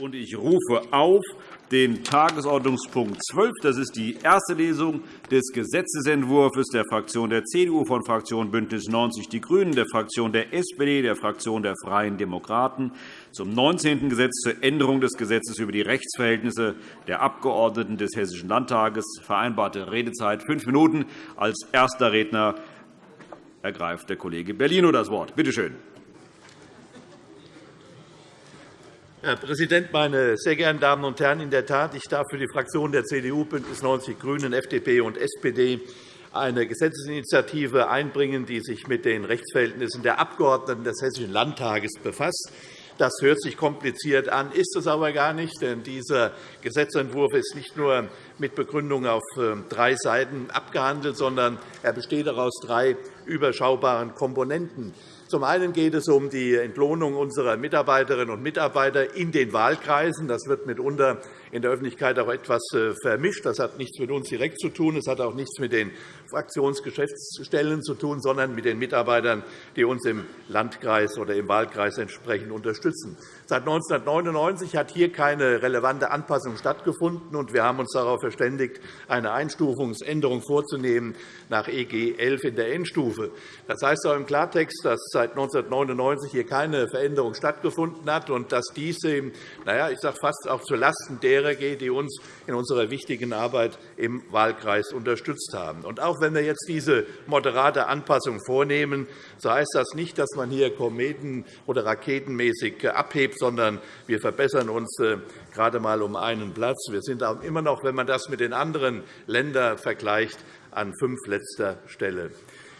und ich rufe auf den Tagesordnungspunkt 12. Das ist die erste Lesung des Gesetzentwurfs der Fraktion der CDU, von Fraktion BÜNDNIS 90 die GRÜNEN, der Fraktion der SPD, der Fraktion der Freien Demokraten zum 19. Gesetz zur Änderung des Gesetzes über die Rechtsverhältnisse der Abgeordneten des Hessischen Landtages. Vereinbarte Redezeit fünf Minuten. Als erster Redner ergreift der Kollege Bellino das Wort. Bitte schön. Herr Präsident, meine sehr geehrten Damen und Herren! In der Tat, ich darf für die Fraktionen der CDU, BÜNDNIS 90 die GRÜNEN, FDP und SPD eine Gesetzesinitiative einbringen, die sich mit den Rechtsverhältnissen der Abgeordneten des Hessischen Landtages befasst. Das hört sich kompliziert an, ist es aber gar nicht. Denn dieser Gesetzentwurf ist nicht nur mit Begründung auf äh, drei Seiten abgehandelt, sondern er besteht auch aus drei überschaubaren Komponenten. Zum einen geht es um die Entlohnung unserer Mitarbeiterinnen und Mitarbeiter in den Wahlkreisen. Das wird mitunter in der Öffentlichkeit auch etwas äh, vermischt. Das hat nichts mit uns direkt zu tun. Es hat auch nichts mit den Fraktionsgeschäftsstellen zu tun, sondern mit den Mitarbeitern, die uns im Landkreis oder im Wahlkreis entsprechend unterstützen. Seit 1999 hat hier keine relevante Anpassung stattgefunden, und wir haben uns darauf verständigt, eine Einstufungsänderung vorzunehmen nach EG 11 in der Endstufe. Das heißt auch im Klartext, dass seit 1999 hier keine Veränderung stattgefunden hat und dass dies eben, naja, ich sage fast auch zulasten derer geht, die uns in unserer wichtigen Arbeit im Wahlkreis unterstützt haben. Und auch wenn wir jetzt diese moderate Anpassung vornehmen, so heißt das nicht, dass man hier kometen- oder raketenmäßig abhebt, sondern wir verbessern uns äh, gerade einmal um einen Platz. Wir sind immer noch, wenn man das mit den anderen Ländern vergleicht, an fünfletzter Stelle.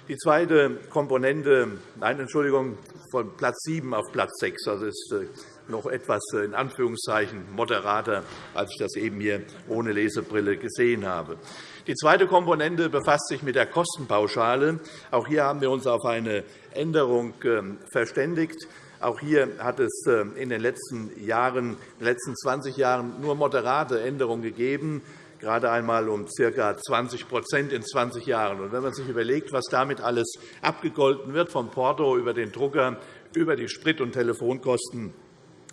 Die zweite Komponente, nein, Entschuldigung, von Platz 7 auf Platz 6. Das ist äh, noch etwas äh, in Anführungszeichen moderater, als ich das eben hier ohne Lesebrille gesehen habe. Die zweite Komponente befasst sich mit der Kostenpauschale. Auch hier haben wir uns auf eine Änderung ähm, verständigt. Auch hier hat es äh, in den letzten Jahren, den letzten 20 Jahren nur moderate Änderungen gegeben gerade einmal um ca. 20% in 20 Jahren. Und wenn man sich überlegt, was damit alles abgegolten wird, vom Porto über den Drucker, über die Sprit- und Telefonkosten,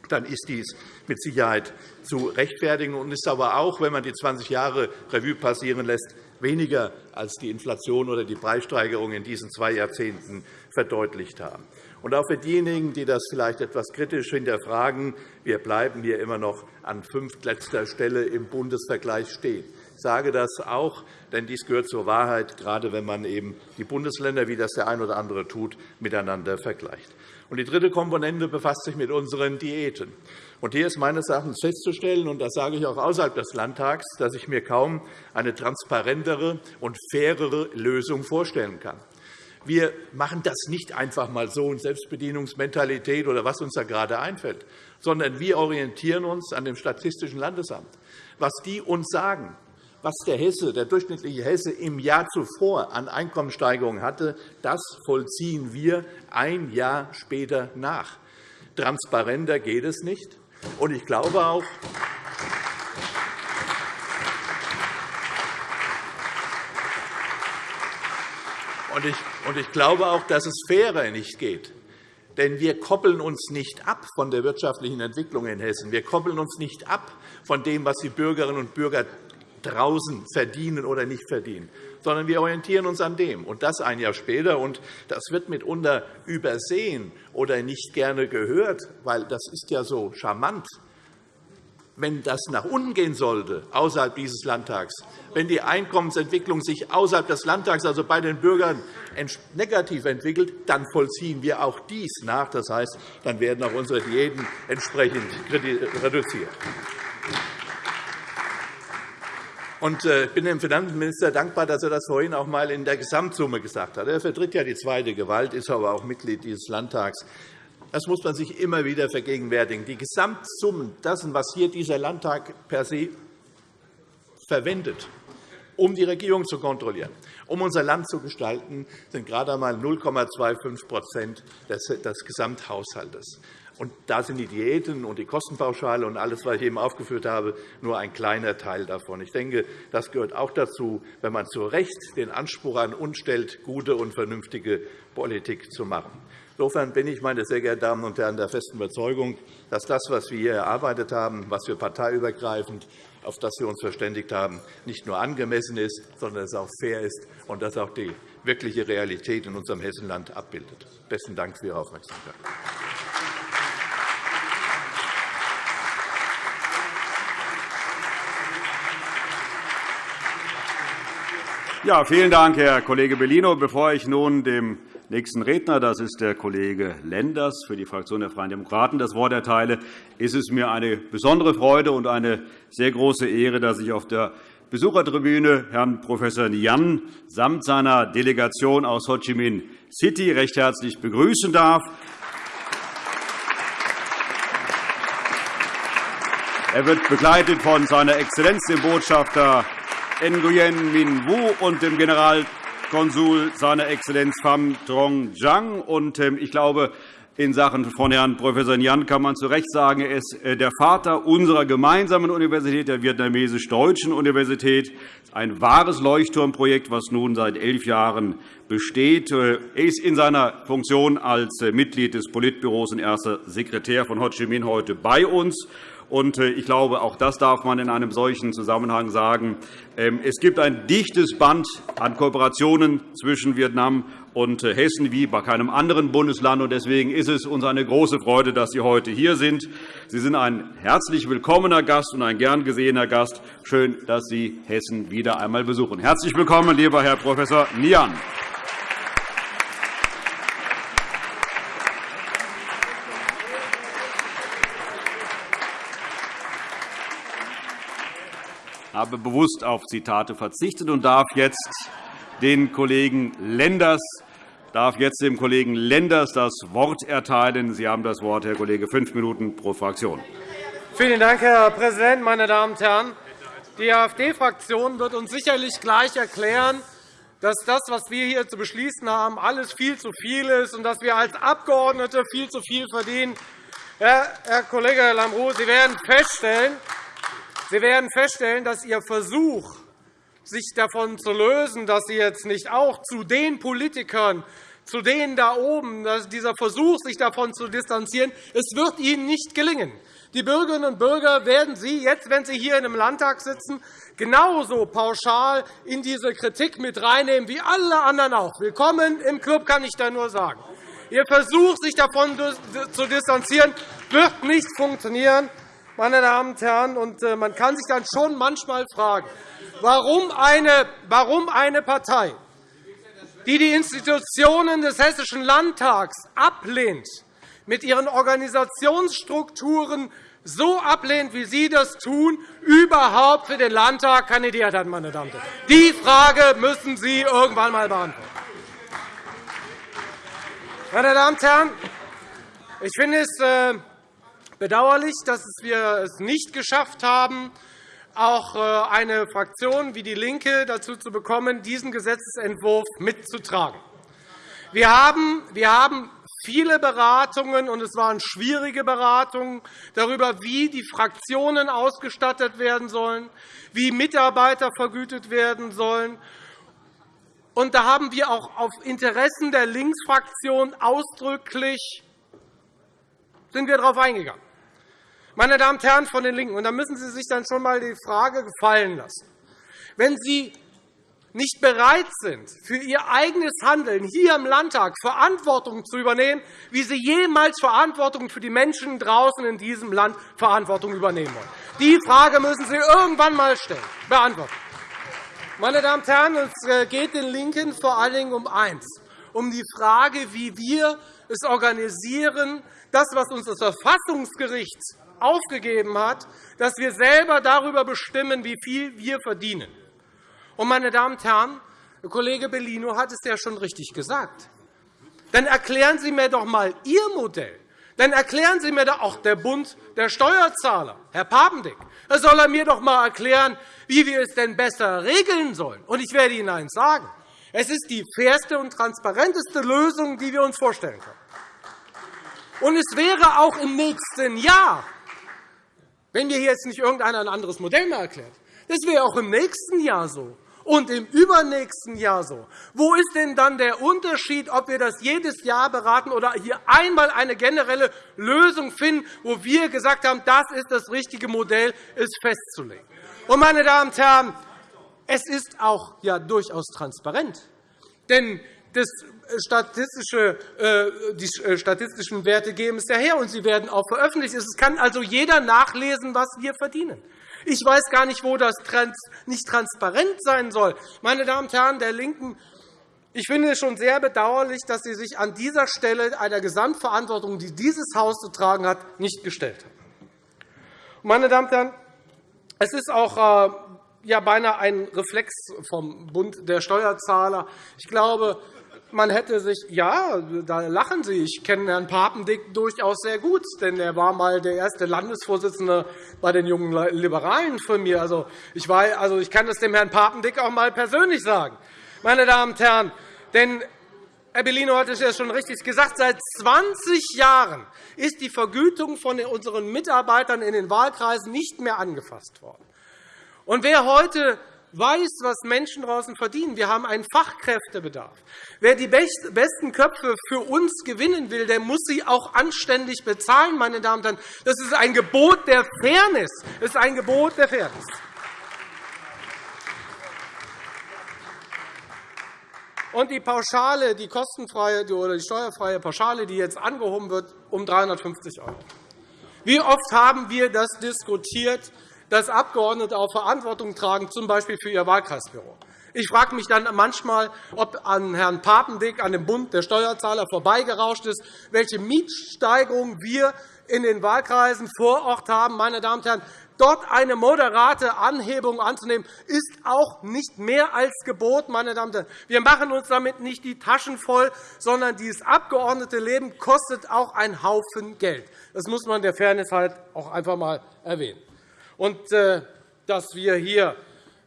dann ist dies mit Sicherheit zu rechtfertigen und ist aber auch, wenn man die 20 Jahre Revue passieren lässt, weniger als die Inflation oder die Preissteigerung in diesen zwei Jahrzehnten verdeutlicht haben. Und auch für diejenigen, die das vielleicht etwas kritisch hinterfragen, wir bleiben hier immer noch an fünftletzter Stelle im Bundesvergleich stehen. Ich sage das auch, denn dies gehört zur Wahrheit, gerade wenn man eben die Bundesländer, wie das der eine oder andere tut, miteinander vergleicht. Die dritte Komponente befasst sich mit unseren Diäten. hier ist meines Erachtens festzustellen, und das sage ich auch außerhalb des Landtags, dass ich mir kaum eine transparentere und fairere Lösung vorstellen kann. Wir machen das nicht einfach mal so in Selbstbedienungsmentalität oder was uns da gerade einfällt, sondern wir orientieren uns an dem Statistischen Landesamt. Was die uns sagen, was der Hesse, der durchschnittliche Hesse im Jahr zuvor an Einkommenssteigerungen hatte, das vollziehen wir ein Jahr später nach. Transparenter geht es nicht. Und ich glaube auch, und ich glaube auch, dass es fairer nicht geht. Denn wir koppeln uns nicht ab von der wirtschaftlichen Entwicklung in Hessen. Wir koppeln uns nicht ab von dem, was die Bürgerinnen und Bürger draußen verdienen oder nicht verdienen, sondern wir orientieren uns an dem, und das ein Jahr später. Und das wird mitunter übersehen oder nicht gerne gehört, weil das ist ja so charmant. Wenn das nach unten gehen sollte, außerhalb dieses Landtags, wenn die Einkommensentwicklung sich außerhalb des Landtags, also bei den Bürgern, negativ entwickelt, dann vollziehen wir auch dies nach. Das heißt, dann werden auch unsere Diäten entsprechend reduziert. Äh, ich bin dem Finanzminister dankbar, dass er das vorhin auch einmal in der Gesamtsumme gesagt hat. Er vertritt ja die zweite Gewalt, ist aber auch Mitglied dieses Landtags. Das muss man sich immer wieder vergegenwärtigen. Die Gesamtsummen dessen, was hier dieser Landtag per se verwendet, um die Regierung zu kontrollieren, um unser Land zu gestalten, sind gerade einmal 0,25% des Gesamthaushalts. Und da sind die Diäten und die Kostenpauschale und alles, was ich eben aufgeführt habe, nur ein kleiner Teil davon. Ich denke, das gehört auch dazu, wenn man zu Recht den Anspruch an uns stellt, gute und vernünftige Politik zu machen. Insofern bin ich, meine sehr geehrten Damen und Herren, der festen Überzeugung, dass das, was wir hier erarbeitet haben, was wir parteiübergreifend auf das wir uns verständigt haben, nicht nur angemessen ist, sondern es auch fair ist und dass auch die wirkliche Realität in unserem Hessenland abbildet. Besten Dank für Ihre Aufmerksamkeit. Ja, vielen Dank, Herr Kollege Bellino. Bevor ich nun dem nächsten Redner, das ist der Kollege Lenders für die Fraktion der Freien Demokraten, das Wort erteile, ist es mir eine besondere Freude und eine sehr große Ehre, dass ich auf der Besuchertribüne Herrn Prof. Nian samt seiner Delegation aus Ho Chi Minh City recht herzlich begrüßen darf. Er wird begleitet von seiner Exzellenz, dem Botschafter Nguyen Min Wu und dem General Konsul seiner Exzellenz Pham Trong Jang. Ähm, ich glaube, in Sachen von Herrn Prof. Nhan kann man zu Recht sagen, er ist äh, der Vater unserer gemeinsamen Universität, der vietnamesisch-deutschen Universität. Ein wahres Leuchtturmprojekt, das nun seit elf Jahren besteht. Äh, er ist in seiner Funktion als äh, Mitglied des Politbüros und erster Sekretär von Ho Chi Minh heute bei uns. Und äh, ich glaube, auch das darf man in einem solchen Zusammenhang sagen. Ähm, es gibt ein dichtes Band an Kooperationen zwischen Vietnam und äh, Hessen wie bei keinem anderen Bundesland. Deswegen ist es uns eine große Freude, dass Sie heute hier sind. Sie sind ein herzlich willkommener Gast und ein gern gesehener Gast. Schön, dass Sie Hessen wieder einmal besuchen. Herzlich willkommen, lieber Herr Prof. Nian. Habe bewusst auf Zitate verzichtet und darf jetzt den Kollegen Lenders darf jetzt dem Kollegen Lenders das Wort erteilen. Sie haben das Wort, Herr Kollege, fünf Minuten pro Fraktion. Vielen Dank, Herr Präsident, meine Damen und Herren! Die AfD-Fraktion wird uns sicherlich gleich erklären, dass das, was wir hier zu beschließen haben, alles viel zu viel ist und dass wir als Abgeordnete viel zu viel verdienen. Herr Kollege Lambrou, Sie werden feststellen, Sie werden feststellen, dass Ihr Versuch, sich davon zu lösen, dass Sie jetzt nicht auch zu den Politikern, zu denen da oben, dieser Versuch, sich davon zu distanzieren, es wird Ihnen nicht gelingen. Die Bürgerinnen und Bürger werden Sie jetzt, wenn Sie hier im Landtag sitzen, genauso pauschal in diese Kritik mit reinnehmen wie alle anderen auch. Willkommen im Club, kann ich da nur sagen. Ihr Versuch, sich davon zu distanzieren, wird nicht funktionieren meine Damen und Herren. Und äh, man kann sich dann schon manchmal fragen, warum eine, warum eine Partei, die die Institutionen des Hessischen Landtags ablehnt, mit ihren Organisationsstrukturen so ablehnt, wie Sie das tun, überhaupt für den Landtag kandidiert hat. Meine Damen und Herren. Die Frage müssen Sie irgendwann einmal beantworten. Meine Damen und Herren, ich finde es äh, bedauerlich, dass wir es nicht geschafft haben, auch äh, eine Fraktion wie DIE LINKE dazu zu bekommen, diesen Gesetzentwurf mitzutragen. Wir haben viele Beratungen, und es waren schwierige Beratungen, darüber, wie die Fraktionen ausgestattet werden sollen, wie Mitarbeiter vergütet werden sollen. Und da haben wir auch auf Interessen der Linksfraktion ausdrücklich sind wir darauf eingegangen. Meine Damen und Herren von den LINKEN, und da müssen Sie sich dann schon einmal die Frage gefallen lassen. Wenn Sie nicht bereit sind, für Ihr eigenes Handeln hier im Landtag Verantwortung zu übernehmen, wie Sie jemals Verantwortung für die Menschen draußen in diesem Land Verantwortung übernehmen wollen. Die Frage müssen Sie irgendwann einmal stellen, beantworten. Meine Damen und Herren, es äh, geht den LINKEN vor allen Dingen um eins, um die Frage, wie wir es organisieren, das, was uns das Verfassungsgericht aufgegeben hat, dass wir selber darüber bestimmen, wie viel wir verdienen. Und, meine Damen und Herren, Kollege Bellino hat es ja schon richtig gesagt. Dann erklären Sie mir doch einmal Ihr Modell. Dann erklären Sie mir doch auch der Bund der Steuerzahler, Herr Papendick. Da soll er mir doch einmal erklären, wie wir es denn besser regeln sollen. Und ich werde Ihnen eines sagen. Es ist die fairste und transparenteste Lösung, die wir uns vorstellen können. Und es wäre auch im nächsten Jahr wenn mir jetzt nicht irgendeiner ein anderes Modell mehr erklärt. Das wäre auch im nächsten Jahr so. und im übernächsten Jahr so. Wo ist denn dann der Unterschied, ob wir das jedes Jahr beraten oder hier einmal eine generelle Lösung finden, wo wir gesagt haben, das ist das richtige Modell, es festzulegen? Und, meine Damen und Herren, es ist auch ja durchaus transparent. Denn das statistische, äh, die äh, statistischen Werte geben es ja her, und sie werden auch veröffentlicht. Es kann also jeder nachlesen, was wir verdienen. Ich weiß gar nicht, wo das nicht transparent sein soll. Meine Damen und Herren der LINKEN, ich finde es schon sehr bedauerlich, dass Sie sich an dieser Stelle einer Gesamtverantwortung, die dieses Haus zu tragen hat, nicht gestellt haben. Meine Damen und Herren, es ist auch äh, ja, beinahe ein Reflex vom Bund der Steuerzahler. Ich glaube, man hätte sich, ja, da lachen Sie, ich kenne Herrn Papendick durchaus sehr gut, denn er war einmal der erste Landesvorsitzende bei den jungen Liberalen von mir. Also, ich, war, also, ich kann das dem Herrn Papendick auch einmal persönlich sagen. Meine Damen und Herren, denn Herr Bellino hat es ja schon richtig gesagt. Seit 20 Jahren ist die Vergütung von unseren Mitarbeitern in den Wahlkreisen nicht mehr angefasst worden. Und wer heute weiß, was Menschen draußen verdienen. Wir haben einen Fachkräftebedarf. Wer die besten Köpfe für uns gewinnen will, der muss sie auch anständig bezahlen. Meine Damen und Herren. Das ist ein Gebot der Fairness. Das ist ein Gebot der Fairness. Und die Pauschale, die kostenfreie oder die steuerfreie Pauschale, die jetzt angehoben wird, um 350 €. Wie oft haben wir das diskutiert? Dass Abgeordnete auch Verantwortung tragen, z. B. für ihr Wahlkreisbüro. Ich frage mich dann manchmal, ob an Herrn Papendick, an dem Bund der Steuerzahler vorbeigerauscht ist, welche Mietsteigerungen wir in den Wahlkreisen vor Ort haben. Meine Damen und Herren, dort eine moderate Anhebung anzunehmen, ist auch nicht mehr als Gebot. Meine Damen und Herren. Wir machen uns damit nicht die Taschen voll, sondern dieses Abgeordnetenleben kostet auch einen Haufen Geld. Das muss man der Fairness halt auch einfach einmal erwähnen. Und äh, dass wir hier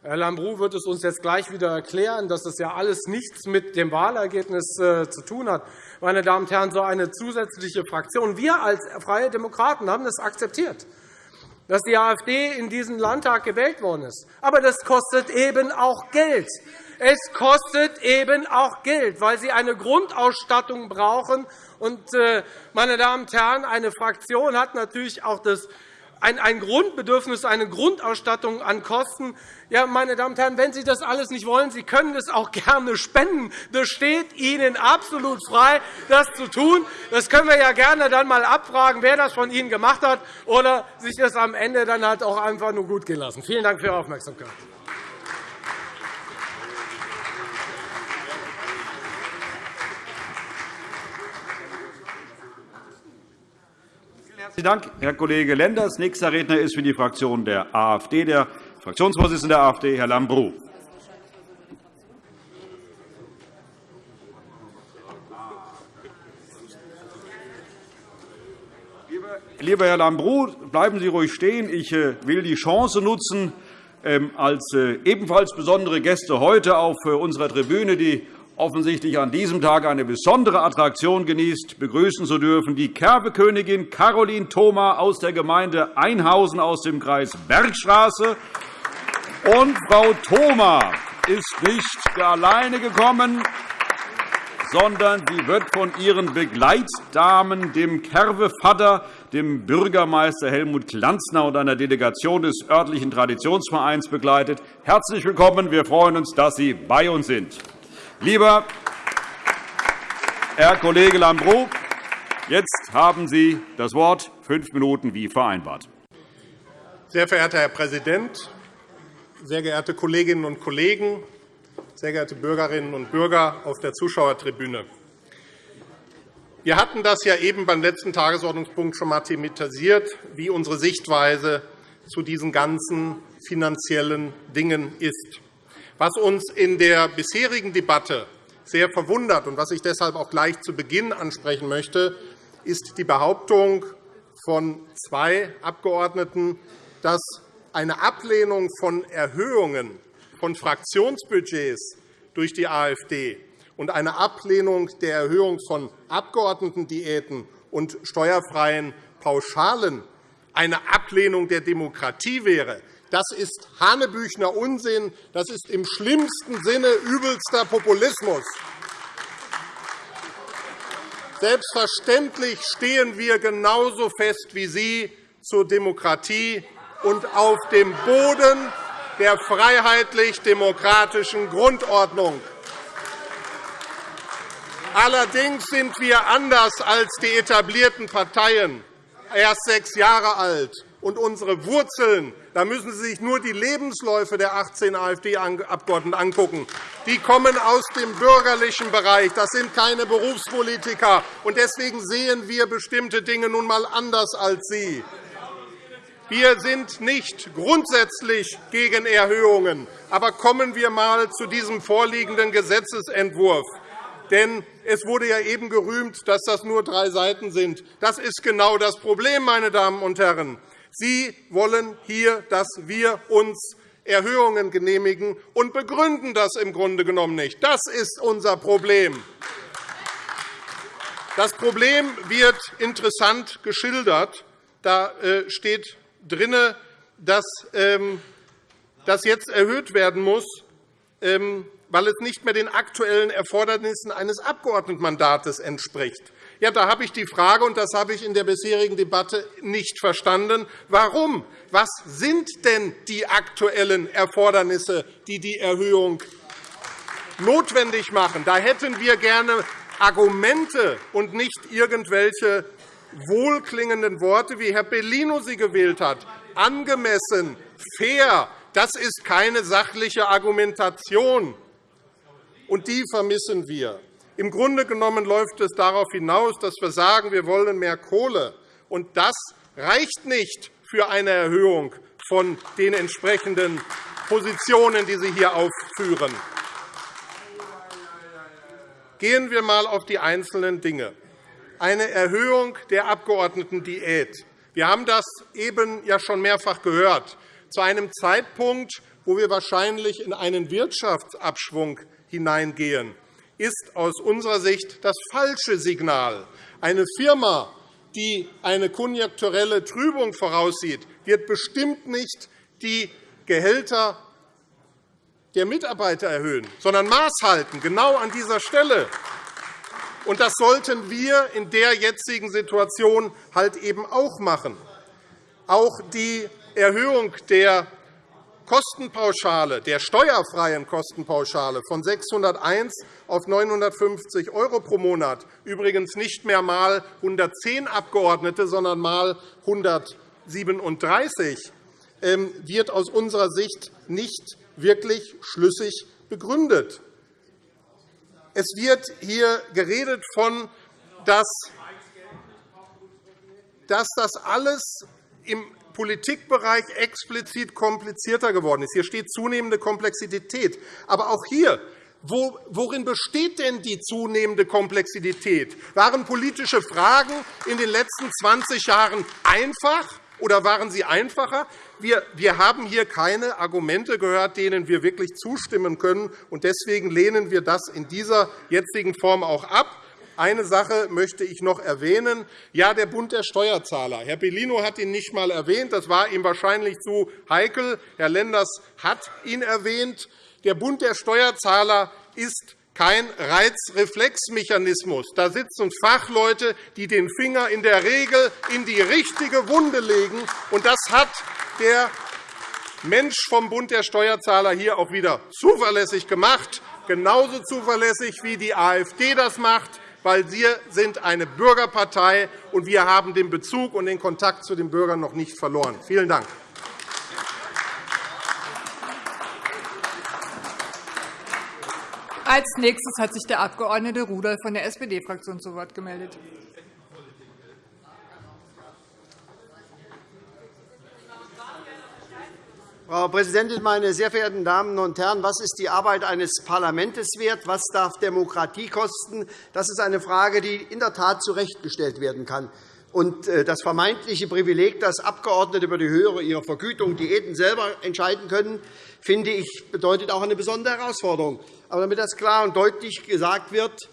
Herr Lambrou wird es uns jetzt gleich wieder erklären, dass das ja alles nichts mit dem Wahlergebnis äh, zu tun hat. Meine Damen und Herren, so eine zusätzliche Fraktion. Wir als Freie Demokraten haben das akzeptiert, dass die AfD in diesen Landtag gewählt worden ist. Aber das kostet eben auch Geld. Es kostet eben auch Geld, weil sie eine Grundausstattung brauchen. Und, äh, meine Damen und Herren, eine Fraktion hat natürlich auch das ein Grundbedürfnis, eine Grundausstattung an Kosten. Ja, meine Damen und Herren, wenn Sie das alles nicht wollen, Sie können es auch gerne spenden. Das steht Ihnen absolut frei, das zu tun. Das können wir ja gerne dann einmal abfragen, wer das von Ihnen gemacht hat, oder sich das am Ende dann halt auch einfach nur gut gehen lassen. Vielen Dank für Ihre Aufmerksamkeit. Herzlichen Dank, Herr Kollege Lenders. Nächster Redner ist für die Fraktion der AfD der Fraktionsvorsitzende der AfD, Herr Lambrou. Lieber Herr Lambrou, bleiben Sie ruhig stehen. Ich äh, will die Chance nutzen, ähm, als äh, ebenfalls besondere Gäste heute auf äh, unserer Tribüne, die offensichtlich an diesem Tag eine besondere Attraktion genießt, begrüßen zu dürfen die Kerbekönigin Caroline Thoma aus der Gemeinde Einhausen aus dem Kreis Bergstraße. Und Frau Thoma ist nicht alleine gekommen, sondern sie wird von ihren Begleitdamen, dem Kervevater, dem Bürgermeister Helmut Glanzner und einer Delegation des örtlichen Traditionsvereins begleitet. Herzlich willkommen. Wir freuen uns, dass Sie bei uns sind. Lieber Herr Kollege Lambrou, jetzt haben Sie das Wort. Fünf Minuten wie vereinbart. Sehr verehrter Herr Präsident, sehr geehrte Kolleginnen und Kollegen, sehr geehrte Bürgerinnen und Bürger auf der Zuschauertribüne! Wir hatten das ja eben beim letzten Tagesordnungspunkt schon einmal thematisiert, wie unsere Sichtweise zu diesen ganzen finanziellen Dingen ist. Was uns in der bisherigen Debatte sehr verwundert und was ich deshalb auch gleich zu Beginn ansprechen möchte, ist die Behauptung von zwei Abgeordneten, dass eine Ablehnung von Erhöhungen von Fraktionsbudgets durch die AfD und eine Ablehnung der Erhöhung von Abgeordnetendiäten und steuerfreien Pauschalen eine Ablehnung der Demokratie wäre. Das ist Hanebüchner Unsinn. Das ist im schlimmsten Sinne übelster Populismus. Selbstverständlich stehen wir genauso fest wie Sie zur Demokratie und auf dem Boden der freiheitlich-demokratischen Grundordnung. Allerdings sind wir anders als die etablierten Parteien erst sechs Jahre alt. Und unsere Wurzeln, da müssen Sie sich nur die Lebensläufe der 18 AfD-Abgeordneten angucken. Die kommen aus dem bürgerlichen Bereich. Das sind keine Berufspolitiker. Und deswegen sehen wir bestimmte Dinge nun einmal anders als Sie. Wir sind nicht grundsätzlich gegen Erhöhungen. Aber kommen wir einmal zu diesem vorliegenden Gesetzentwurf. Denn es wurde ja eben gerühmt, dass das nur drei Seiten sind. Das ist genau das Problem, meine Damen und Herren. Sie wollen hier, dass wir uns Erhöhungen genehmigen und begründen das im Grunde genommen nicht. Das ist unser Problem. Das Problem wird interessant geschildert. Da äh, steht drin, dass ähm, das jetzt erhöht werden muss, ähm, weil es nicht mehr den aktuellen Erfordernissen eines Abgeordnetenmandats entspricht. Ja, da habe ich die Frage, und das habe ich in der bisherigen Debatte nicht verstanden, warum? Was sind denn die aktuellen Erfordernisse, die die Erhöhung notwendig machen? Da hätten wir gerne Argumente und nicht irgendwelche wohlklingenden Worte, wie Herr Bellino sie gewählt hat. Angemessen, fair, das ist keine sachliche Argumentation. Und die vermissen wir. Im Grunde genommen läuft es darauf hinaus, dass wir sagen, wir wollen mehr Kohle. Und das reicht nicht für eine Erhöhung von den entsprechenden Positionen, die Sie hier aufführen. Gehen wir einmal auf die einzelnen Dinge. Eine Erhöhung der Abgeordnetendiät. Wir haben das eben ja schon mehrfach gehört. Zu einem Zeitpunkt, wo wir wahrscheinlich in einen Wirtschaftsabschwung hineingehen, ist aus unserer Sicht das falsche Signal. Eine Firma, die eine konjunkturelle Trübung voraussieht, wird bestimmt nicht die Gehälter der Mitarbeiter erhöhen, sondern Maß halten, genau an dieser Stelle. Und das sollten wir in der jetzigen Situation halt eben auch machen. Auch die Erhöhung der Kostenpauschale, der steuerfreien Kostenpauschale von 601 auf 950 € pro Monat, übrigens nicht mehr mal 110 Abgeordnete, sondern mal 137, ähm, wird aus unserer Sicht nicht wirklich schlüssig begründet. Es wird hier geredet von, dass das alles im Politikbereich explizit komplizierter geworden ist. Hier steht zunehmende Komplexität. Aber auch hier Worin besteht denn die zunehmende Komplexität? Waren politische Fragen in den letzten 20 Jahren einfach, oder waren sie einfacher? Wir haben hier keine Argumente gehört, denen wir wirklich zustimmen können. Deswegen lehnen wir das in dieser jetzigen Form auch ab. Eine Sache möchte ich noch erwähnen. Ja, der Bund der Steuerzahler. Herr Bellino hat ihn nicht einmal erwähnt. Das war ihm wahrscheinlich zu heikel. Herr Lenders hat ihn erwähnt. Der Bund der Steuerzahler ist kein Reizreflexmechanismus. Da sitzen Fachleute, die den Finger in der Regel in die richtige Wunde legen. Und das hat der Mensch vom Bund der Steuerzahler hier auch wieder zuverlässig gemacht, genauso zuverlässig wie die AfD das macht weil wir sind eine Bürgerpartei, und wir haben den Bezug und den Kontakt zu den Bürgern noch nicht verloren. Vielen Dank. Als nächstes hat sich der Abg. Rudolph von der SPD-Fraktion zu Wort gemeldet. Frau Präsidentin, meine sehr verehrten Damen und Herren! Was ist die Arbeit eines Parlaments wert? Was darf Demokratie kosten? Das ist eine Frage, die in der Tat zurechtgestellt werden kann. Und äh, das vermeintliche Privileg, dass Abgeordnete über die Höhe ihrer Vergütung Diäten selber entscheiden können, finde ich, bedeutet auch eine besondere Herausforderung. Aber damit das klar und deutlich gesagt wird,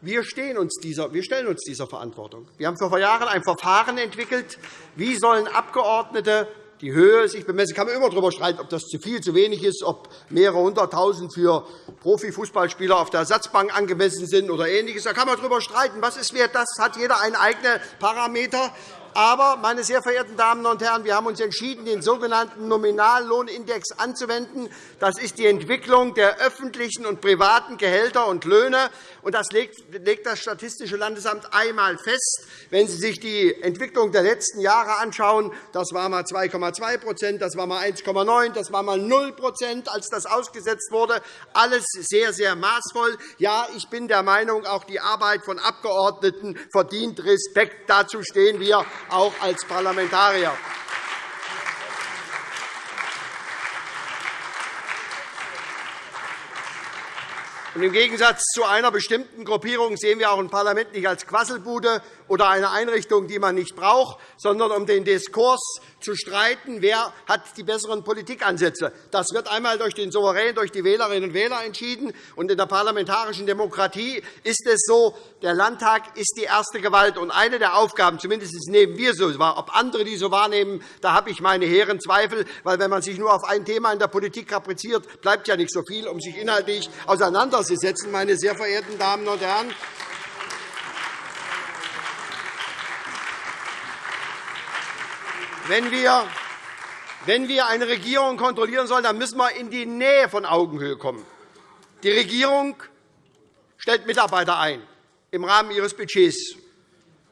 wir, uns dieser, wir stellen uns dieser Verantwortung. Wir haben vor Jahren ein Verfahren entwickelt, wie sollen Abgeordnete die Höhe sich bemessen. kann man immer darüber streiten, ob das zu viel, zu wenig ist, ob mehrere hunderttausend für Profifußballspieler auf der Ersatzbank angemessen sind oder Ähnliches. Da kann man darüber streiten. Was ist wert? Das hat jeder einen eigenen Parameter. Aber, meine sehr verehrten Damen und Herren, wir haben uns entschieden, den sogenannten Nominallohnindex anzuwenden. Das ist die Entwicklung der öffentlichen und privaten Gehälter und Löhne. das legt das Statistische Landesamt einmal fest. Wenn Sie sich die Entwicklung der letzten Jahre anschauen, das war einmal 2,2% das war einmal 1,9 das war einmal 0% als das ausgesetzt wurde. Alles sehr, sehr maßvoll. Ja, ich bin der Meinung, auch die Arbeit von Abgeordneten verdient Respekt. Dazu stehen wir auch als Parlamentarier. Im Gegensatz zu einer bestimmten Gruppierung sehen wir auch ein Parlament nicht als Quasselbude oder eine Einrichtung, die man nicht braucht, sondern um den Diskurs zu streiten, wer hat die besseren Politikansätze. Das wird einmal durch den Souverän, durch die Wählerinnen und Wähler entschieden. Und in der parlamentarischen Demokratie ist es so, der Landtag ist die erste Gewalt. Und eine der Aufgaben, zumindest nehmen wir so wahr, ob andere die so wahrnehmen, da habe ich meine hehren Zweifel. Weil wenn man sich nur auf ein Thema in der Politik kapriziert, bleibt ja nicht so viel, um sich inhaltlich auseinanderzusetzen, meine sehr verehrten Damen und Herren. Wenn wir, wenn wir eine Regierung kontrollieren sollen, dann müssen wir in die Nähe von Augenhöhe kommen. Die Regierung stellt Mitarbeiter ein im Rahmen ihres Budgets.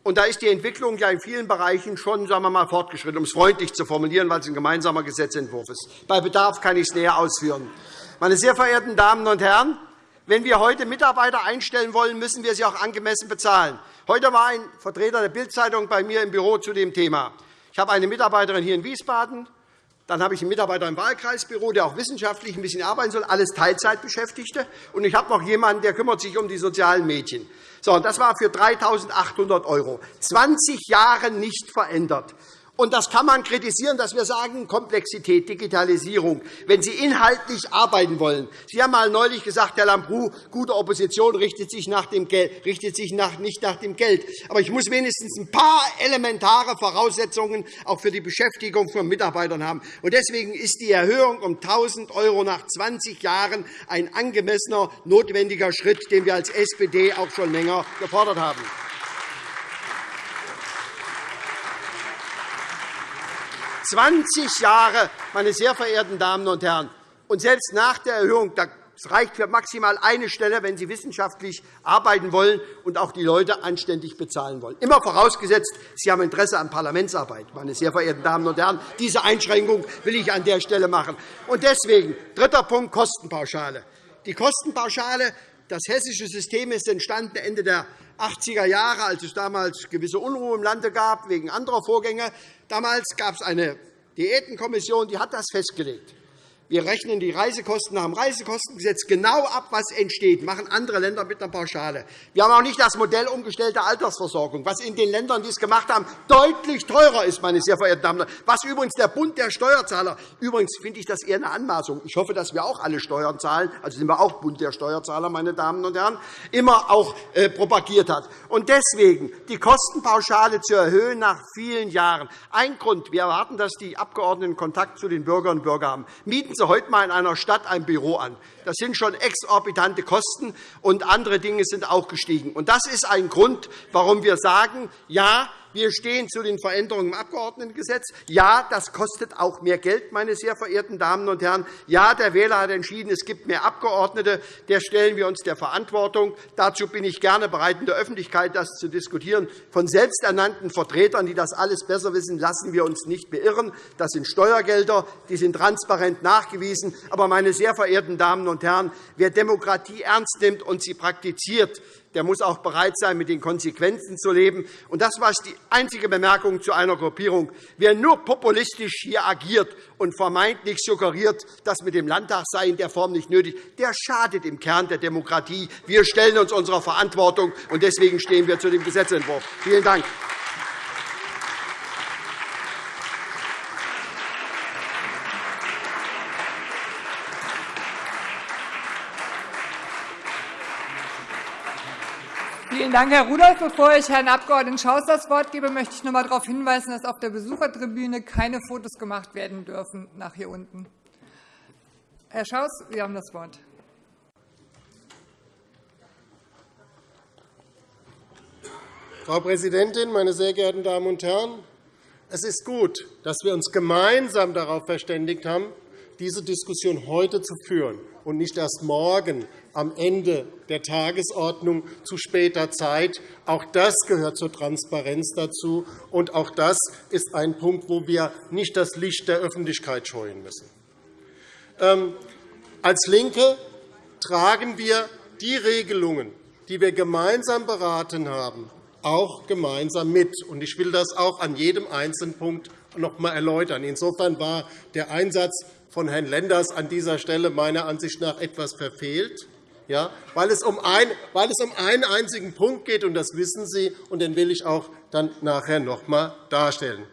Und da ist die Entwicklung ja in vielen Bereichen schon sagen wir mal, fortgeschritten, um es freundlich zu formulieren, weil es ein gemeinsamer Gesetzentwurf ist. Bei Bedarf kann ich es näher ausführen. Meine sehr verehrten Damen und Herren, wenn wir heute Mitarbeiter einstellen wollen, müssen wir sie auch angemessen bezahlen. Heute war ein Vertreter der Bild-Zeitung bei mir im Büro zu dem Thema. Ich habe eine Mitarbeiterin hier in Wiesbaden. Dann habe ich einen Mitarbeiter im Wahlkreisbüro, der auch wissenschaftlich ein bisschen arbeiten soll, alles Teilzeitbeschäftigte. Und ich habe noch jemanden, der kümmert sich um die sozialen Mädchen. So, das war für 3.800 €. 20 Jahre nicht verändert. Und das kann man kritisieren, dass wir sagen, Komplexität, Digitalisierung, wenn Sie inhaltlich arbeiten wollen. Sie haben einmal neulich gesagt, Herr Lambrou, gute Opposition richtet sich, nach dem Geld, richtet sich nach, nicht nach dem Geld. Aber ich muss wenigstens ein paar elementare Voraussetzungen auch für die Beschäftigung von Mitarbeitern haben. Und deswegen ist die Erhöhung um 1.000 € nach 20 Jahren ein angemessener, notwendiger Schritt, den wir als SPD auch schon länger gefordert haben. 20 Jahre, meine sehr verehrten Damen und Herren. Und selbst nach der Erhöhung, das reicht für maximal eine Stelle, wenn Sie wissenschaftlich arbeiten wollen und auch die Leute anständig bezahlen wollen. Immer vorausgesetzt, Sie haben Interesse an Parlamentsarbeit, meine sehr verehrten Damen und Herren. Diese Einschränkung will ich an der Stelle machen. Und deswegen, dritter Punkt, Kostenpauschale. Die Kostenpauschale, das hessische System ist entstanden Ende der 80er Jahre, als es damals gewisse Unruhe im Lande gab, wegen anderer Vorgänge. Damals gab es eine Diätenkommission, die hat das festgelegt. Wir rechnen die Reisekosten nach dem Reisekostengesetz genau ab, was entsteht. Machen andere Länder mit einer Pauschale. Wir haben auch nicht das Modell umgestellte Altersversorgung, was in den Ländern, die es gemacht haben, deutlich teurer ist, meine sehr verehrten Damen und Herren. Was übrigens der Bund der Steuerzahler, übrigens finde ich das eher eine Anmaßung. Ich hoffe, dass wir auch alle Steuern zahlen, also sind wir auch Bund der Steuerzahler, meine Damen und Herren, immer auch äh, propagiert hat. Und deswegen die Kostenpauschale zu erhöhen nach vielen Jahren. Ein Grund, wir erwarten, dass die Abgeordneten Kontakt zu den Bürgerinnen und Bürgern haben. Mieten Sie heute einmal in einer Stadt ein Büro an. Das sind schon exorbitante Kosten, und andere Dinge sind auch gestiegen. Das ist ein Grund, warum wir sagen, ja, wir stehen zu den Veränderungen im Abgeordnetengesetz. Ja, das kostet auch mehr Geld, meine sehr verehrten Damen und Herren. Ja, der Wähler hat entschieden, es gibt mehr Abgeordnete. Der stellen wir uns der Verantwortung. Dazu bin ich gerne bereit, in der Öffentlichkeit das zu diskutieren. Von selbsternannten Vertretern, die das alles besser wissen, lassen wir uns nicht beirren. Das sind Steuergelder, die sind transparent nachgewiesen. Aber, meine sehr verehrten Damen und Herren, wer Demokratie ernst nimmt und sie praktiziert, der muss auch bereit sein, mit den Konsequenzen zu leben. Und das war die einzige Bemerkung zu einer Gruppierung. Wer nur populistisch hier agiert und vermeintlich suggeriert, das mit dem Landtag sei in der Form nicht nötig, der schadet im Kern der Demokratie. Wir stellen uns unserer Verantwortung, und deswegen stehen wir zu dem Gesetzentwurf. Vielen Dank. Vielen Dank, Herr Rudolph. Bevor ich Herrn Abg. Schaus das Wort gebe, möchte ich noch einmal darauf hinweisen, dass auf der Besuchertribüne keine Fotos gemacht werden dürfen nach hier unten. Herr Schaus, Sie haben das Wort. Frau Präsidentin, meine sehr geehrten Damen und Herren! Es ist gut, dass wir uns gemeinsam darauf verständigt haben, diese Diskussion heute zu führen und nicht erst morgen am Ende der Tagesordnung zu später Zeit. Auch das gehört zur Transparenz dazu, und auch das ist ein Punkt, wo wir nicht das Licht der Öffentlichkeit scheuen müssen. Ähm, als LINKE tragen wir die Regelungen, die wir gemeinsam beraten haben, auch gemeinsam mit. Ich will das auch an jedem einzelnen Punkt noch einmal erläutern. Insofern war der Einsatz von Herrn Lenders an dieser Stelle meiner Ansicht nach etwas verfehlt, ja, weil, es um ein, weil es um einen einzigen Punkt geht, und das wissen Sie, und den will ich auch dann nachher noch einmal darstellen.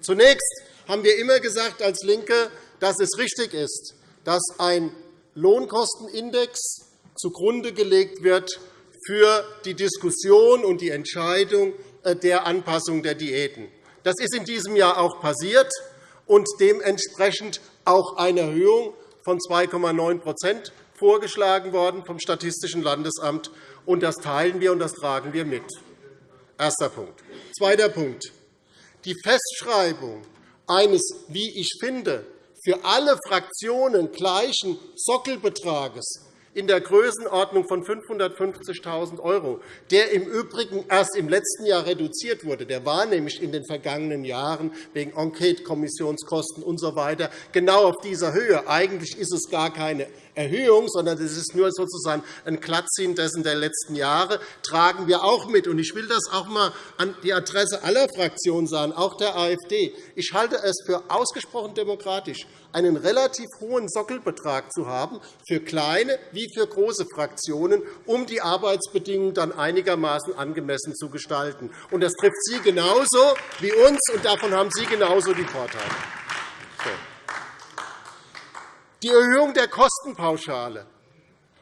Zunächst haben wir immer gesagt als LINKE, dass es richtig ist, dass ein Lohnkostenindex zugrunde gelegt wird für die Diskussion und die Entscheidung äh, der Anpassung der Diäten. Das ist in diesem Jahr auch passiert und dementsprechend auch eine Erhöhung von 2,9% vorgeschlagen worden vom Statistischen Landesamt. Und das teilen wir und das tragen wir mit. Erster Punkt. Zweiter Punkt. Die Festschreibung eines, wie ich finde, für alle Fraktionen gleichen Sockelbetrages in der Größenordnung von 550.000 €, der im Übrigen erst im letzten Jahr reduziert wurde. Der war nämlich in den vergangenen Jahren wegen Enquete-Kommissionskosten usw. So genau auf dieser Höhe. Eigentlich ist es gar keine Erhöhung, sondern es ist nur sozusagen ein Glattziehen dessen der letzten Jahre, tragen wir auch mit. Ich will das auch einmal an die Adresse aller Fraktionen sagen, auch der AfD. Ich halte es für ausgesprochen demokratisch, einen relativ hohen Sockelbetrag zu haben für kleine wie für große Fraktionen, um die Arbeitsbedingungen dann einigermaßen angemessen zu gestalten. Das trifft Sie genauso wie uns, und davon haben Sie genauso die Vorteile. Die Erhöhung der Kostenpauschale.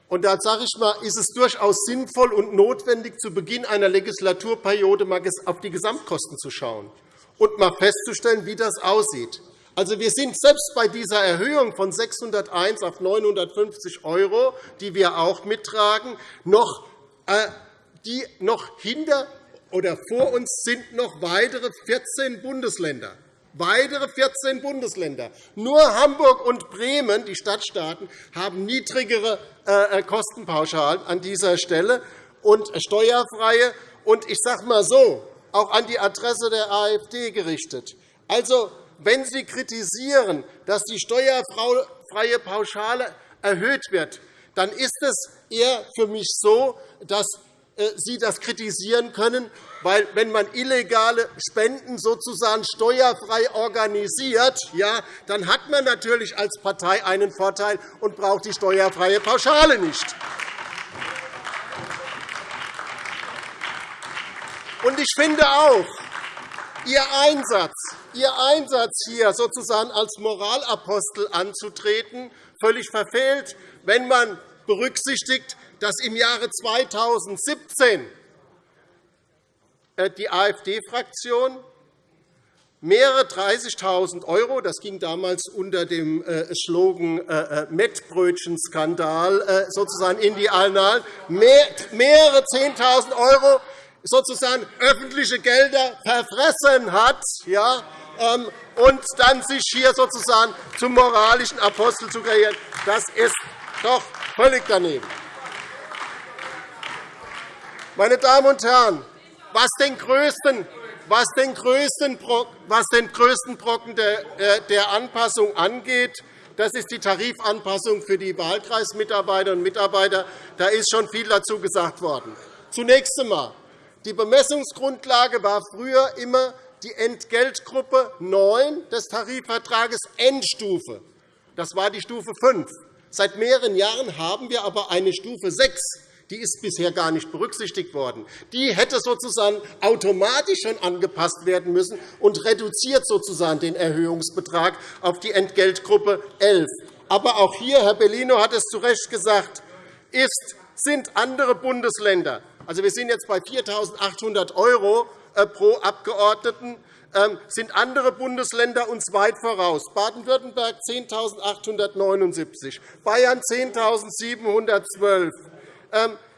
Und da sage ich mal, ist es durchaus sinnvoll und notwendig, zu Beginn einer Legislaturperiode mal auf die Gesamtkosten zu schauen und mal festzustellen, wie das aussieht. Also, wir sind selbst bei dieser Erhöhung von 601 auf 950 €, die wir auch mittragen, noch, äh, die noch hinter oder vor uns sind noch weitere 14 Bundesländer weitere 14 Bundesländer. Nur Hamburg und Bremen, die Stadtstaaten, haben niedrigere äh, äh, Kostenpauschalen an dieser Stelle und steuerfreie. Und ich sage mal so, auch an die Adresse der AfD gerichtet. Also, wenn Sie kritisieren, dass die steuerfreie Pauschale erhöht wird, dann ist es eher für mich so, dass äh, Sie das kritisieren können, weil, wenn man illegale Spenden sozusagen steuerfrei organisiert, ja, dann hat man natürlich als Partei einen Vorteil und braucht die steuerfreie Pauschale nicht. Und ich finde auch, Ihr Einsatz, Ihr Einsatz hier sozusagen als Moralapostel anzutreten, völlig verfehlt, wenn man berücksichtigt, dass im Jahre 2017 äh, die AfD-Fraktion mehrere 30.000 €, das ging damals unter dem äh, Slogan äh, Mettbrötchen-Skandal sozusagen in die Annalen, mehrere 10.000 € sozusagen öffentliche Gelder verfressen hat, ja, ähm, und dann sich hier sozusagen zum moralischen Apostel zu kreieren, das ist doch völlig daneben. Meine Damen und Herren, was den größten, was den größten, was den größten Brocken äh, der Anpassung angeht, das ist die Tarifanpassung für die Wahlkreismitarbeiterinnen und Mitarbeiter. Da ist schon viel dazu gesagt worden. Zunächst einmal. Die Bemessungsgrundlage war früher immer die Entgeltgruppe 9 des Tarifvertrages Endstufe. Das war die Stufe 5. Seit mehreren Jahren haben wir aber eine Stufe 6 die ist bisher gar nicht berücksichtigt worden. Die hätte sozusagen automatisch schon angepasst werden müssen und reduziert sozusagen den Erhöhungsbetrag auf die Entgeltgruppe 11. Aber auch hier, Herr Bellino hat es zu Recht gesagt, ist, sind andere Bundesländer Also, wir sind jetzt bei 4.800 € äh, pro Abgeordneten. Ähm, sind andere Bundesländer uns weit voraus. Baden-Württemberg 10.879, Bayern 10.712,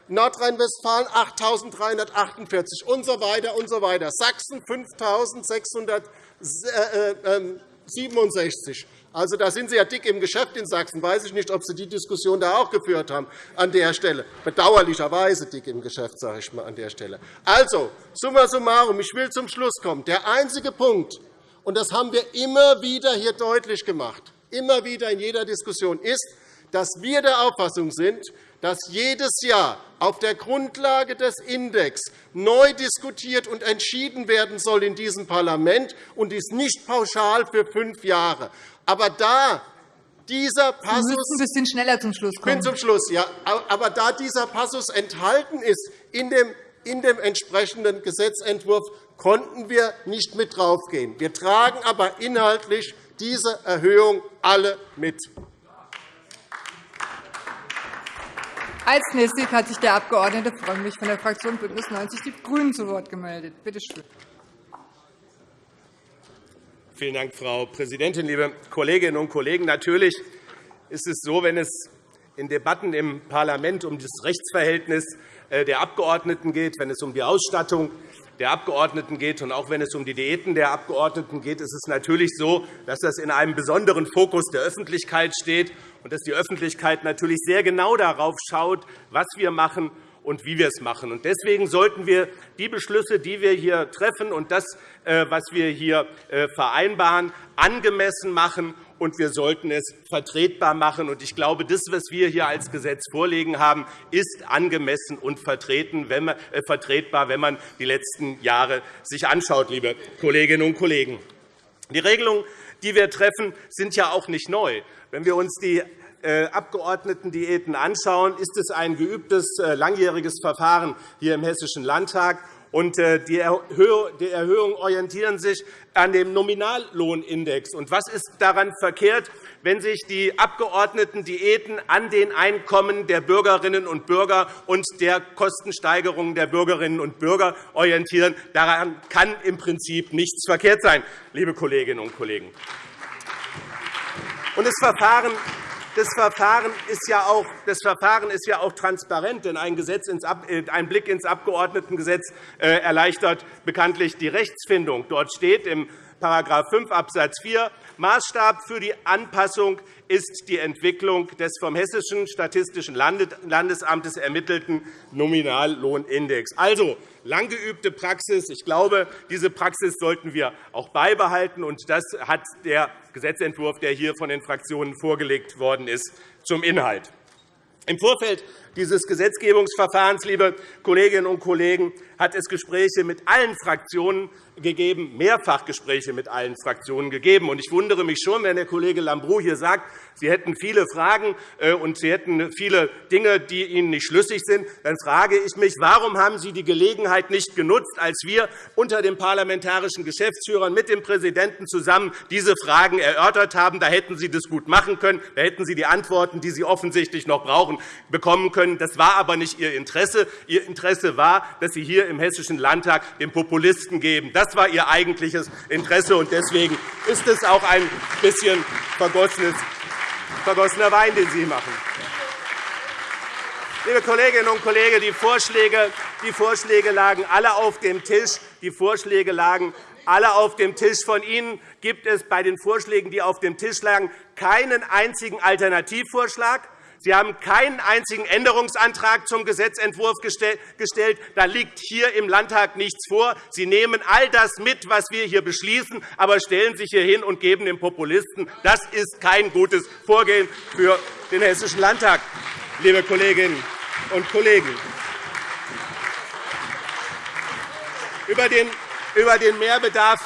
Nordrhein-Westfalen 8.348 und so weiter und so weiter. Sachsen 5.667. Also, da sind Sie ja dick im Geschäft in Sachsen. Weiß ich nicht, ob Sie die Diskussion da auch geführt haben an der Stelle. Bedauerlicherweise dick im Geschäft, sage ich mal an der Stelle. Also, summa summarum, ich will zum Schluss kommen. Der einzige Punkt, und das haben wir immer wieder hier deutlich gemacht, immer wieder in jeder Diskussion, ist, dass wir der Auffassung sind, dass jedes Jahr auf der Grundlage des Index neu diskutiert und entschieden werden soll in diesem Parlament, und dies nicht pauschal für fünf Jahre. Aber da dieser Passus, Sie müssen ein bisschen schneller zum Schluss kommen. Bin zum Schluss, ja. Aber da dieser Passus enthalten ist in dem, in dem entsprechenden Gesetzentwurf, konnten wir nicht mit draufgehen. Wir tragen aber inhaltlich diese Erhöhung alle mit. Als nächstes hat sich der Abg. Frömmrich von der Fraktion BÜNDNIS 90 die GRÜNEN zu Wort gemeldet. Bitte schön. Vielen Dank, Frau Präsidentin, liebe Kolleginnen und Kollegen! Natürlich ist es so, wenn es in Debatten im Parlament um das Rechtsverhältnis äh, der Abgeordneten geht, wenn es um die Ausstattung der Abgeordneten geht und auch wenn es um die Diäten der Abgeordneten geht, ist es natürlich so, dass das in einem besonderen Fokus der Öffentlichkeit steht und dass die Öffentlichkeit natürlich sehr genau darauf schaut, was wir machen und wie wir es machen. Deswegen sollten wir die Beschlüsse, die wir hier treffen, und das, äh, was wir hier äh, vereinbaren, angemessen machen und wir sollten es vertretbar machen. Ich glaube, das, was wir hier als Gesetz vorlegen haben, ist angemessen und äh, vertretbar, wenn man die letzten Jahre sich anschaut, liebe Kolleginnen und Kollegen. Die Regelungen, die wir treffen, sind ja auch nicht neu. Wenn wir uns die äh, Abgeordnetendiäten anschauen, ist es ein geübtes, äh, langjähriges Verfahren hier im Hessischen Landtag. Äh, die Erhöhungen orientieren sich an dem Nominallohnindex. was ist daran verkehrt, wenn sich die Abgeordnetendiäten an den Einkommen der Bürgerinnen und Bürger und der Kostensteigerungen der Bürgerinnen und Bürger orientieren? Daran kann im Prinzip nichts verkehrt sein, liebe Kolleginnen und Kollegen. das Verfahren das Verfahren ist ja auch, das Verfahren ist ja auch transparent, denn ein, Gesetz ins, äh, ein Blick ins Abgeordnetengesetz äh, erleichtert bekanntlich die Rechtsfindung. Dort steht im § 5 Abs. 4 Maßstab für die Anpassung ist die Entwicklung des vom Hessischen Statistischen Landesamtes ermittelten Nominallohnindex. Also lang geübte Praxis. Ich glaube, diese Praxis sollten wir auch beibehalten. Und das hat der Gesetzentwurf, der hier von den Fraktionen vorgelegt worden ist, zum Inhalt. Im Vorfeld dieses Gesetzgebungsverfahrens, liebe Kolleginnen und Kollegen, hat es Gespräche mit allen Fraktionen gegeben, mehrfach Gespräche mit allen Fraktionen gegeben. Ich wundere mich schon, wenn der Kollege Lambrou hier sagt, Sie hätten viele Fragen äh, und Sie hätten viele Dinge, die Ihnen nicht schlüssig sind. Dann frage ich mich, warum haben Sie die Gelegenheit nicht genutzt, als wir unter den parlamentarischen Geschäftsführern mit dem Präsidenten zusammen diese Fragen erörtert haben? Da hätten Sie das gut machen können. Da hätten Sie die Antworten, die Sie offensichtlich noch brauchen, bekommen können. Das war aber nicht Ihr Interesse. Ihr Interesse war, dass Sie hier im Hessischen Landtag den Populisten geben. Das war Ihr eigentliches Interesse. und Deswegen ist es auch ein bisschen vergossener Wein, den Sie machen. Liebe Kolleginnen und Kollegen, die Vorschläge, die Vorschläge lagen alle auf dem Tisch. Die Vorschläge lagen alle auf dem Tisch. Von Ihnen gibt es bei den Vorschlägen, die auf dem Tisch lagen, keinen einzigen Alternativvorschlag. Sie haben keinen einzigen Änderungsantrag zum Gesetzentwurf gestellt. Da liegt hier im Landtag nichts vor. Sie nehmen all das mit, was wir hier beschließen, aber stellen sich hier hin und geben den Populisten. Das ist kein gutes Vorgehen für den Hessischen Landtag, liebe Kolleginnen und Kollegen. Über den über den Mehrbedarf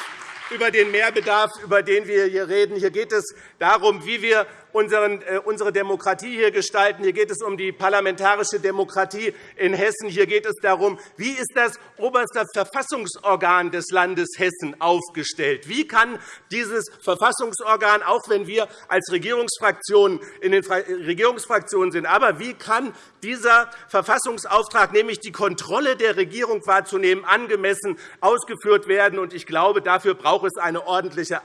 über den Mehrbedarf, über den wir hier reden. Hier geht es darum, wie wir unsere Demokratie hier gestalten. Hier geht es um die parlamentarische Demokratie in Hessen. Hier geht es darum, wie ist das oberste Verfassungsorgan des Landes Hessen aufgestellt? Wie kann dieses Verfassungsorgan, auch wenn wir als Regierungsfraktionen in den Regierungsfraktionen sind, aber wie kann dieser Verfassungsauftrag, nämlich die Kontrolle der Regierung wahrzunehmen, angemessen ausgeführt werden? Ich glaube, dafür braucht es eine ordentliche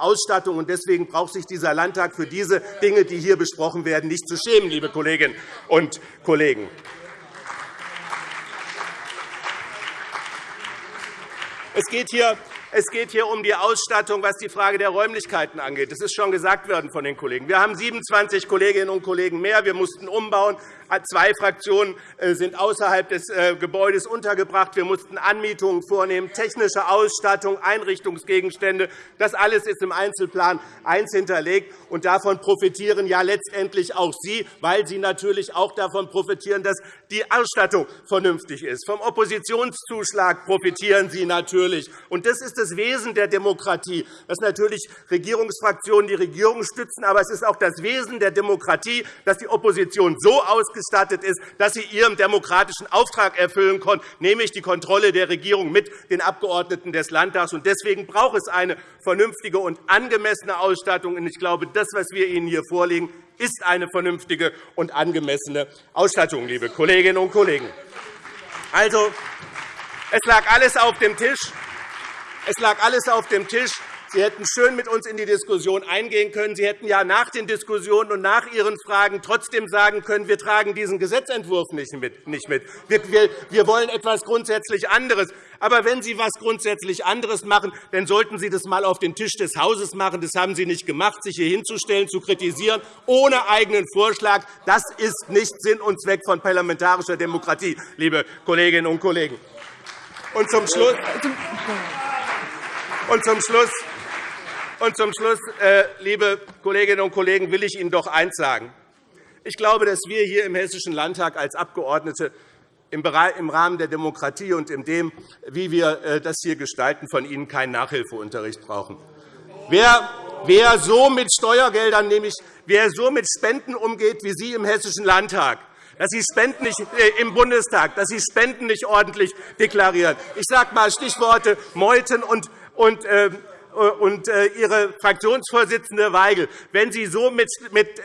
Ausstattung. Deswegen braucht sich dieser Landtag für diese Dinge, die hier besprochen werden, nicht zu schämen, liebe Kolleginnen und Kollegen. Es geht hier es geht hier um die Ausstattung, was die Frage der Räumlichkeiten angeht. Das ist schon gesagt worden von den Kollegen. Wir haben 27 Kolleginnen und Kollegen mehr. Wir mussten umbauen. Zwei Fraktionen äh, sind außerhalb des äh, Gebäudes untergebracht. Wir mussten Anmietungen vornehmen, technische Ausstattung, Einrichtungsgegenstände. Das alles ist im Einzelplan 1 hinterlegt. Und davon profitieren ja letztendlich auch Sie, weil Sie natürlich auch davon profitieren, dass die Ausstattung vernünftig ist. Vom Oppositionszuschlag profitieren Sie natürlich. Und das ist das Wesen der Demokratie, dass natürlich Regierungsfraktionen die Regierung stützen. Aber es ist auch das Wesen der Demokratie, dass die Opposition so ausgestattet ist, dass sie ihren demokratischen Auftrag erfüllen kann, nämlich die Kontrolle der Regierung mit den Abgeordneten des Landtags. Deswegen braucht es eine vernünftige und angemessene Ausstattung. Ich glaube, das, was wir Ihnen hier vorlegen, ist eine vernünftige und angemessene Ausstattung, liebe Kolleginnen und Kollegen. Also, es lag alles auf dem Tisch. Es lag alles auf dem Tisch. Sie hätten schön mit uns in die Diskussion eingehen können. Sie hätten ja nach den Diskussionen und nach Ihren Fragen trotzdem sagen können, wir tragen diesen Gesetzentwurf nicht mit. Wir wollen etwas grundsätzlich anderes. Aber wenn Sie etwas grundsätzlich anderes machen, dann sollten Sie das einmal auf den Tisch des Hauses machen. Das haben Sie nicht gemacht, sich hier hinzustellen, zu kritisieren, ohne eigenen Vorschlag. Das ist nicht Sinn und Zweck von parlamentarischer Demokratie, liebe Kolleginnen und Kollegen. Und zum Schluss, und zum Schluss und zum Schluss, äh, liebe Kolleginnen und Kollegen, will ich Ihnen doch eines sagen. Ich glaube, dass wir hier im Hessischen Landtag als Abgeordnete im Rahmen der Demokratie und in dem, wie wir äh, das hier gestalten, von Ihnen keinen Nachhilfeunterricht brauchen. Wer, so mit Steuergeldern, nämlich wer so mit Spenden umgeht wie Sie im Hessischen Landtag, dass Sie Spenden nicht äh, im Bundestag, dass Sie Spenden nicht ordentlich deklarieren. Ich sage einmal Stichworte Meuthen und, und und äh, Ihre Fraktionsvorsitzende Weigel, wenn Sie so mit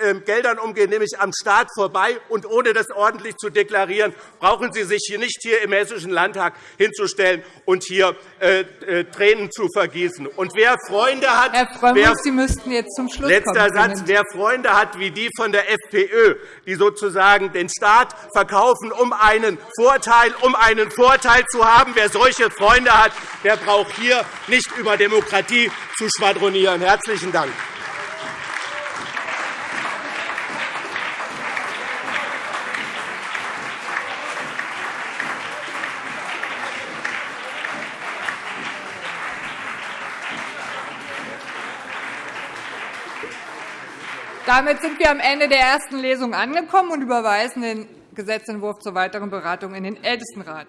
ähm, Geldern umgehen, nämlich am Staat vorbei und ohne das ordentlich zu deklarieren, brauchen Sie sich hier nicht hier im Hessischen Landtag hinzustellen und hier äh, äh, Tränen zu vergießen. Und wer Freunde hat, Herr Frömmrich, wer, Sie müssten jetzt zum Schluss letzter kommen. Satz, wer Freunde hat wie die von der FPÖ, die sozusagen den Staat verkaufen, um einen Vorteil, um einen Vorteil zu haben, wer solche Freunde hat, der braucht hier nicht über Demokratie Demokratie zu schwadronieren. – Herzlichen Dank. Damit sind wir am Ende der ersten Lesung angekommen und überweisen den Gesetzentwurf zur weiteren Beratung in den Ältestenrat.